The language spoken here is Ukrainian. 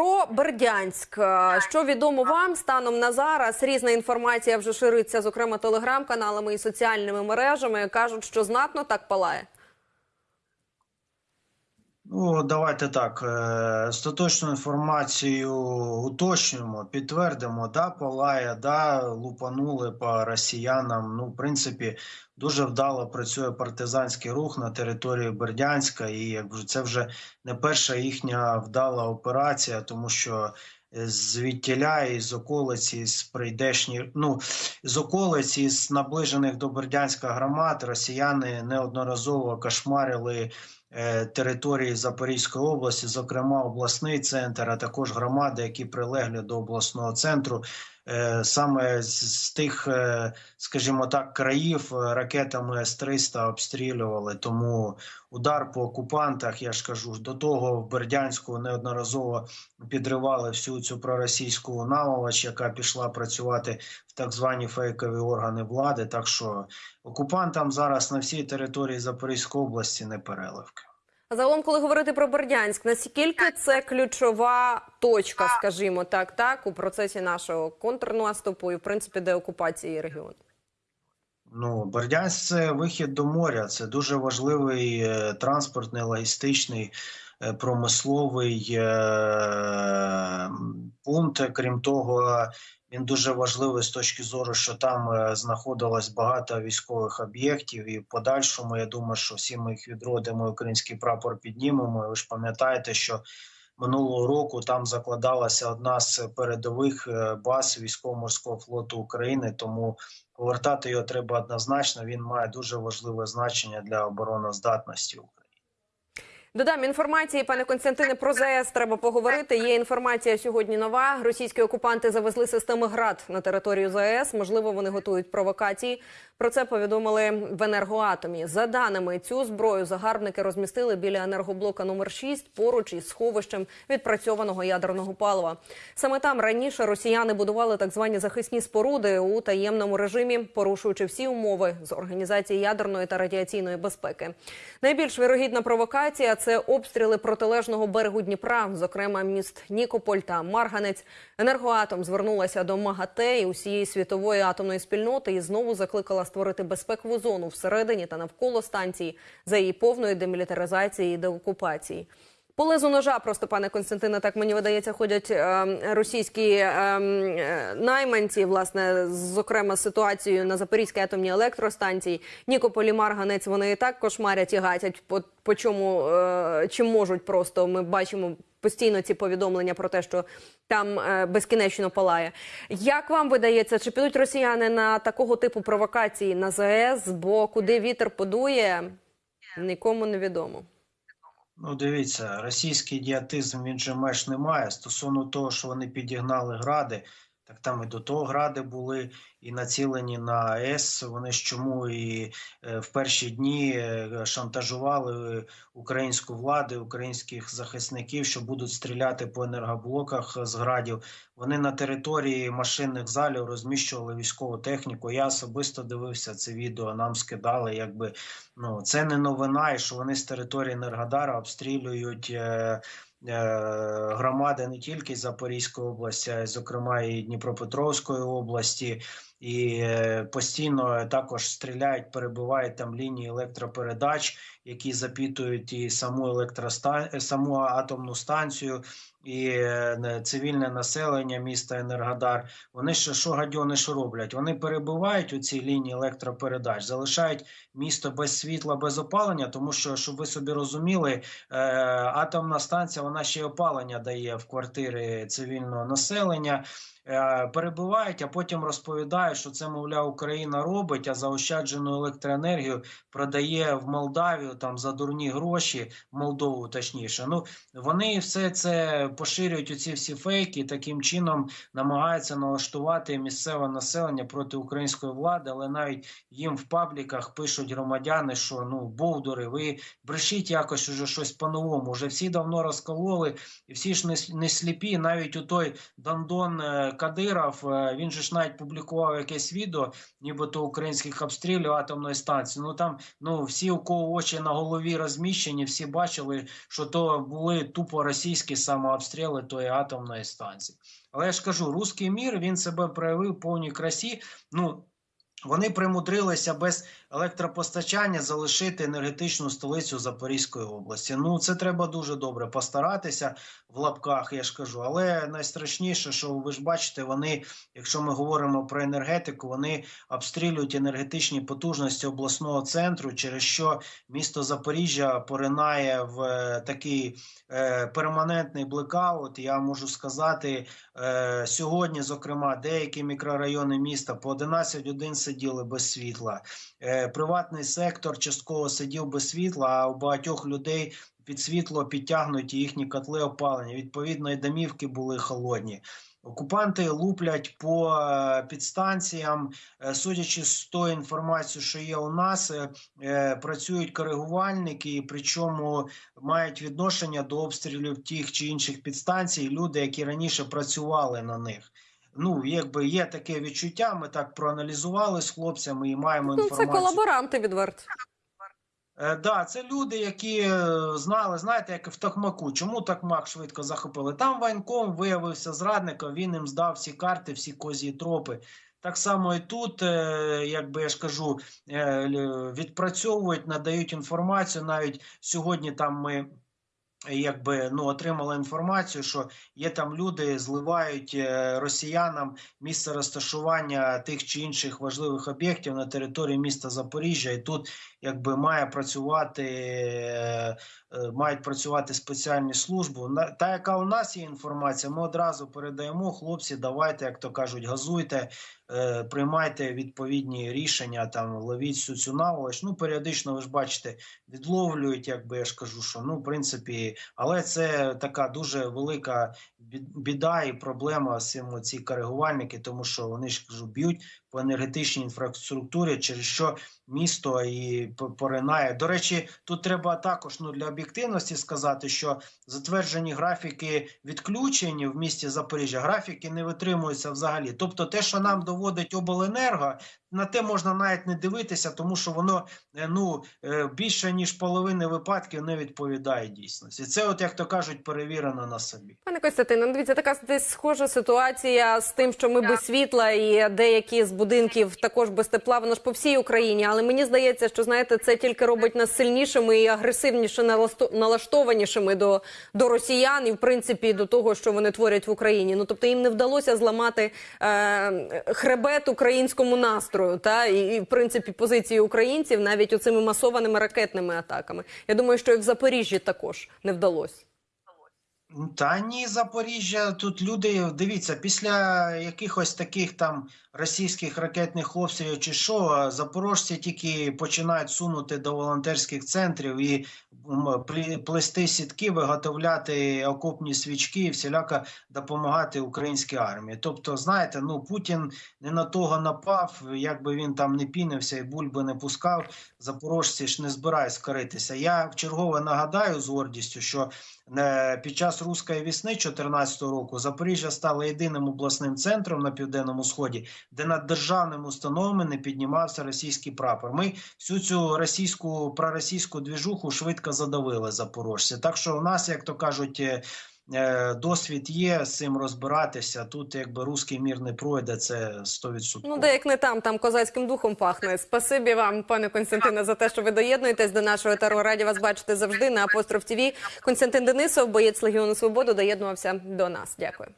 Про Бердянськ, Е, що відомо вам станом на зараз? Різна інформація вже шириться, зокрема телеграм-каналами і соціальними мережами. кажуть, що знатно так палає. Ну, давайте так. е, Остаточну інформацію уточнюємо, підтвердимо, да, палає, да, лупанули по росіянам. Ну, в принципі, дуже вдало працює партизанський рух на території Бердянська, і якби це вже не перша їхня вдала операція, тому що е, і з околиці з прийдешні, ну з околиці з наближених до Бердянська громад росіяни неодноразово кошмарили е, території Запорізької області, зокрема обласний центр, а також громади, які прилегли до обласного центру. Е, Саме з, тих, е, скажімо так, країв е, ракетами С-300 обстрілювали. Тому удар по окупантах, я ж кажу, до того в Бердянську неодноразово підривали всю цю проросійську наволоч, яка пішла працювати в так звані фейкові органи влади. Так що окупантам зараз на всій території Запорізької області не переливки. Загалом, коли говорити про Бердянськ, наскільки це ключова точка, скажімо так, так у процесі нашого контрнаступу і в принципі деокупації регіону? Ну, Бердянськ це вихід до моря. Це дуже важливий е, транспортний, логістичний, промисловий е, пункт. Крім того, він дуже важливий з точки зору, що там е, знаходилось багато військових об'єктів, і в подальшому я думаю, що всі ми їх відродимо, український прапор піднімемо. Ви ж пам'ятаєте, що минулого року там закладалася одна з передових е, баз військово-морського флоту України. Тому повертати його треба однозначно. Він має дуже важливе значення для обороноздатності України. Додам інформації, пане Константине, про ЗАЕС треба поговорити. Є інформація сьогодні нова. Російські окупанти завезли системи ГРАД на територію ЗАЕС. Можливо, вони готують провокації. Про це повідомили в енергоатомі. За даними цю зброю загарбники розмістили біля енергоблока номер 6 поруч із сховищем відпрацьованого ядерного палива. Саме там раніше росіяни будували так звані захисні споруди у таємному режимі, порушуючи всі умови з організації ядерної та радіаційної безпеки. Найбільш вірогідна провокація це обстріли протилежного берегу Дніпра, зокрема міст Нікополь та Марганець. Енергоатом звернулася до МАГАТЕ і усієї світової атомної спільноти і знову закликала створити безпекову зону всередині та навколо станції за її повної демілітаризації і деокупації. По лезу ножа, просто пане Константине, так мені видається, ходять е, російські е, е, найманці, власне, зокрема з ситуацією на Запорізькій атомній електростанції. Нікополі Марганець вони і так кошмарять і гатять по, по чому е, чим можуть. Просто ми бачимо постійно ці повідомлення про те, що там е, безкінечно палає. Як вам видається, чи підуть росіяни на такого типу провокації на ЗАЕС? Бо куди вітер подує, нікому не відомо. Ну, дивіться, російський діатизм він же меж немає. Стосовно того, що вони підігнали гради, так там і до того гради були і націлені на АЕС. Вони ж чому і е, в перші дні е, шантажували українську владу, українських захисників, що будуть стріляти по енергоблоках з градів. Вони на території машинних залів розміщували військову техніку. Я особисто дивився це відео. Нам скидали, якби ну це не новина, і що вони з території Енергодара обстрілюють. Е, Громади не тільки Запорізької області, а й зокрема і Дніпропетровської області, і е, постійно також стріляють, перебувають там лінії електропередач, які запітують і саму електроста... саму атомну станцію, і е, цивільне населення міста Енергодар. Вони ще що гадьони що роблять? Вони перебивають у цій лінії електропередач, залишають місто без світла, без опалення, тому що, щоб ви собі розуміли, е, атомна станція вона ще й опалення дає в квартири цивільного населення. Е, перебивають, а потім розповідають, що це, мовляв, Україна робить, а заощаджену електроенергію продає в Молдавію там за дурні гроші, Молдову точніше. Ну вони все це поширюють оці всі фейки, таким чином намагаються налаштувати місцеве населення проти української влади, але навіть їм в пабліках пишуть громадяни, що ну бовдури, ви брешіть якось уже щось по-новому. Вже всі давно розкололи, і всі ж не, не сліпі. Навіть у той Дондон е, Кадиров, е, він же ж навіть публікував якесь відео, нібито українських обстрілів атомної станції. Ну там ну всі, у кого очі на голові розміщені, всі бачили, що то були тупо російські самообстріли тої атомної станції. Але я ж кажу, русський мір він себе проявив в повній красі. Ну вони примудрилися без електропостачання залишити енергетичну столицю Запорізької області. Ну це треба дуже добре постаратися в лапках, я ж кажу. Але найстрашніше, що ви ж бачите, вони, якщо ми говоримо про енергетику, вони обстрілюють енергетичні потужності обласного центру, через що місто Запоріжжя поринає в е, такий е, перманентний блекаут. Я можу сказати, е, сьогодні, зокрема, деякі мікрорайони міста по 11 годин сиділи без світла. Е, приватний сектор частково сидів без світла, а у багатьох людей під світло підтягнуті їхні котли опалення. Відповідно, і домівки були холодні. Окупанти луплять по е, підстанціям, Е, судячи з тої інформації, що є у нас, працюють коригувальники, причому мають відношення до обстрілів тих чи інших підстанцій, люди, які раніше працювали на них. Ну, якби є таке відчуття, ми так проаналізували з хлопцями і маємо Ну, це інформацію. колаборанти відверто. Е, да, це люди, які е, знали, знаєте, як в Токмаку. Чому Токмак швидко захопили? Там воєнком виявився зрадником, він їм здав всі карти, всі козі тропи. Так само і тут, е, як би я ж кажу, відпрацьовують, надають інформацію. Навіть сьогодні там ми. Якби ну отримали інформацію, що є там люди, зливають е, росіянам місце розташування тих чи інших важливих об'єктів на території міста Запоріжжя, і тут якби має працювати, е, е, мають працювати спеціальні служби. Та, яка у нас є інформація, ми одразу передаємо хлопці. Давайте, як то кажуть, газуйте, приймайте відповідні рішення. Там ловіть всю цю наволоч. Ну періодично ви ж бачите, відловлюють, якби я ж кажу, що ну в принципі, але це така дуже велика біда і проблема з цим ці коригувальники, тому що вони ж кажу, б'ють по енергетичній інфраструктурі, через що місто і поринає. До речі, тут треба також ну для об'єктивності сказати, що затверджені графіки відключень в місті Запоріжжя, графіки не витримуються взагалі. Тобто, те, що нам доводить обленерго, на те можна навіть не дивитися, тому що воно е, ну е, більше ніж половини випадків не відповідає дійсності. Це, от як то кажуть, перевірено на собі. Пане Костянтине, ну, дивіться, така десь схожа ситуація з тим, що ми без світла і деякі з будинків також без тепла. Воно ж по всій Україні. Але мені здається, що знаєте, це тільки робить нас сильнішими і агресивніше налаштованішими до, до росіян і в принципі до того, що вони творять в Україні. Ну тобто їм не вдалося зламати е, хребет українському настрою, та і, і в принципі позиції українців навіть оцими масованими ракетними атаками. Я думаю, що і в Запоріжжі також не вдалося. Та ні, Запоріжжя, тут люди, дивіться, після якихось таких там російських ракетних обстрілів чи що, запорожці тільки починають сунути до волонтерських центрів і плести сітки, виготовляти окопні свічки і всіляко допомагати українській армії. Тобто, знаєте, ну Путін не на того напав, як би він там не пінився і бульби не пускав, запорожці ж не збирають скоритися. Я вчергове нагадаю з гордістю, що Е, Під час руської весни 2014 року Запоріжжя стало єдиним обласним центром на південному сході, де над державними установами не піднімався російський прапор. Ми всю цю російську проросійську двіжуху швидко задавили запорожці. Так що у нас, як то кажуть, е, досвід є з цим розбиратися. Тут якби руський мір не пройде, це 100%. Ну, де як не там, там козацьким духом пахне. Спасибі вам, пане Константине, за те, що ви доєднуєтесь до нашого етеру. Раді вас бачити завжди на Апостроф ТВ. Константин Денисов, боєць Легіону Свободу, доєднувався до нас. Дякую.